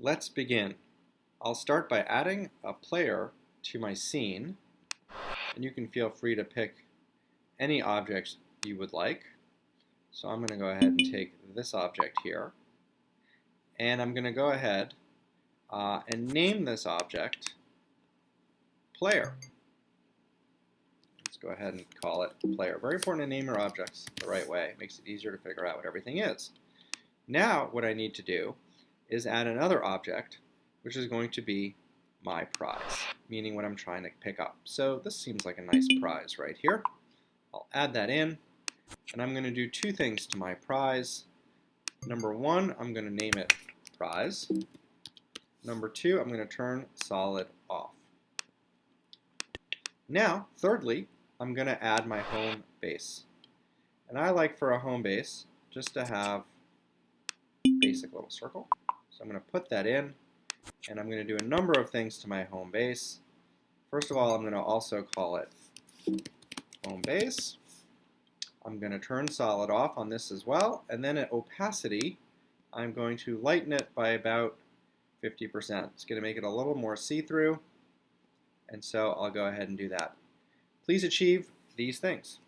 Let's begin. I'll start by adding a player to my scene, and you can feel free to pick any object you would like. So I'm going to go ahead and take this object here, and I'm going to go ahead uh, and name this object player. Let's go ahead and call it player. Very important to name your objects the right way. It makes it easier to figure out what everything is. Now what I need to do is add another object, which is going to be my prize, meaning what I'm trying to pick up. So this seems like a nice prize right here. I'll add that in, and I'm going to do two things to my prize. Number one, I'm going to name it prize. Number two, I'm going to turn solid off. Now, thirdly, I'm going to add my home base. And I like for a home base just to have basic little circle. So I'm going to put that in, and I'm going to do a number of things to my home base. First of all, I'm going to also call it home base. I'm going to turn solid off on this as well, and then at opacity, I'm going to lighten it by about 50%. It's going to make it a little more see-through, and so I'll go ahead and do that. Please achieve these things.